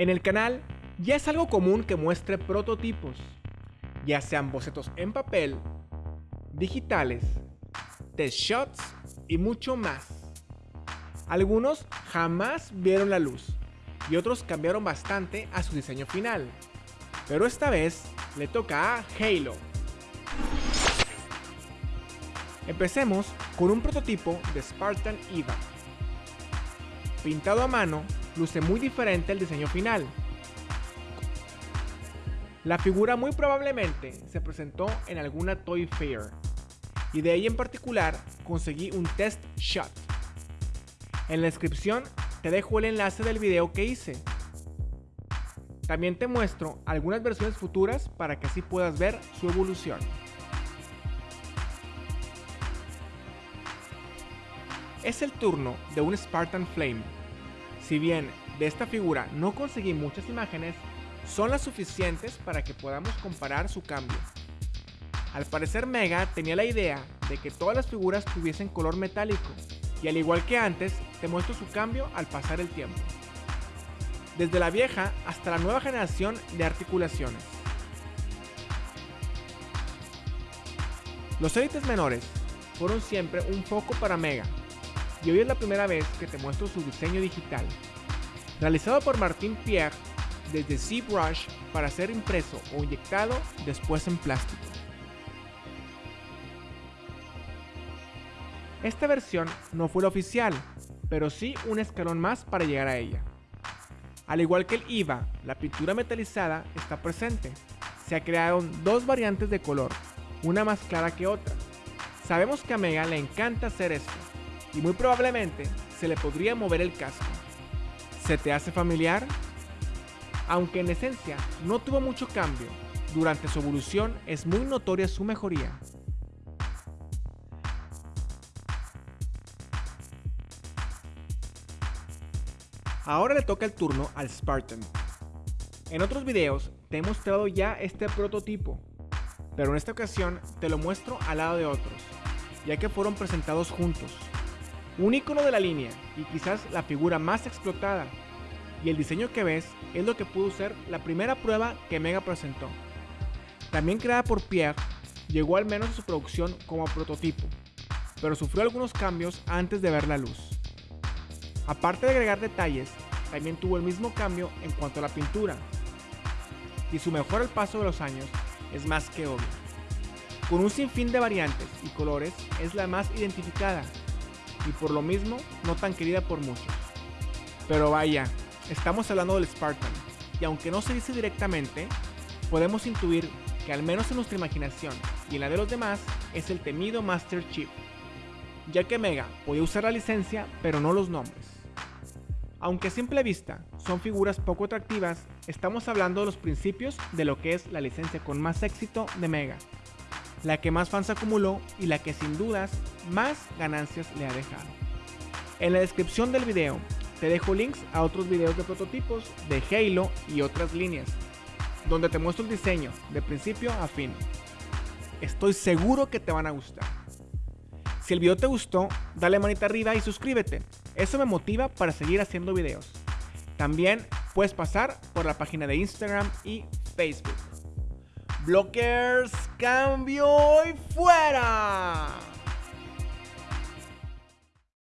En el canal ya es algo común que muestre prototipos, ya sean bocetos en papel, digitales, test shots y mucho más. Algunos jamás vieron la luz y otros cambiaron bastante a su diseño final, pero esta vez le toca a Halo. Empecemos con un prototipo de Spartan EVA. Pintado a mano, luce muy diferente al diseño final. La figura muy probablemente se presentó en alguna Toy Fair, y de ahí en particular conseguí un test shot. En la descripción te dejo el enlace del video que hice. También te muestro algunas versiones futuras para que así puedas ver su evolución. Es el turno de un Spartan Flame. Si bien de esta figura no conseguí muchas imágenes, son las suficientes para que podamos comparar su cambio. Al parecer Mega tenía la idea de que todas las figuras tuviesen color metálico, y al igual que antes, te muestro su cambio al pasar el tiempo. Desde la vieja hasta la nueva generación de articulaciones. Los élites menores fueron siempre un foco para Mega, y hoy es la primera vez que te muestro su diseño digital. Realizado por Martin Pierre desde ZBrush para ser impreso o inyectado después en plástico. Esta versión no fue la oficial, pero sí un escalón más para llegar a ella. Al igual que el IVA, la pintura metalizada está presente. Se crearon dos variantes de color, una más clara que otra. Sabemos que a Mega le encanta hacer esto, y muy probablemente se le podría mover el casco. ¿Se te hace familiar? Aunque en esencia no tuvo mucho cambio, durante su evolución es muy notoria su mejoría. Ahora le toca el turno al Spartan. En otros videos te he mostrado ya este prototipo, pero en esta ocasión te lo muestro al lado de otros, ya que fueron presentados juntos. Un icono de la línea y quizás la figura más explotada, y el diseño que ves es lo que pudo ser la primera prueba que Mega presentó. También creada por Pierre, llegó al menos a su producción como prototipo, pero sufrió algunos cambios antes de ver la luz. Aparte de agregar detalles, también tuvo el mismo cambio en cuanto a la pintura, y su mejor al paso de los años es más que obvio. Con un sinfín de variantes y colores es la más identificada, y por lo mismo no tan querida por muchos. Pero vaya, estamos hablando del Spartan, y aunque no se dice directamente, podemos intuir que al menos en nuestra imaginación y en la de los demás es el temido Master Chief, ya que Mega podía usar la licencia pero no los nombres. Aunque a simple vista son figuras poco atractivas, estamos hablando de los principios de lo que es la licencia con más éxito de Mega, la que más fans acumuló y la que sin dudas más ganancias le ha dejado. En la descripción del video te dejo links a otros videos de prototipos de Halo y otras líneas, donde te muestro el diseño de principio a fin. Estoy seguro que te van a gustar. Si el video te gustó, dale manita arriba y suscríbete. Eso me motiva para seguir haciendo videos. También puedes pasar por la página de Instagram y Facebook. Blockers, cambio y fuera.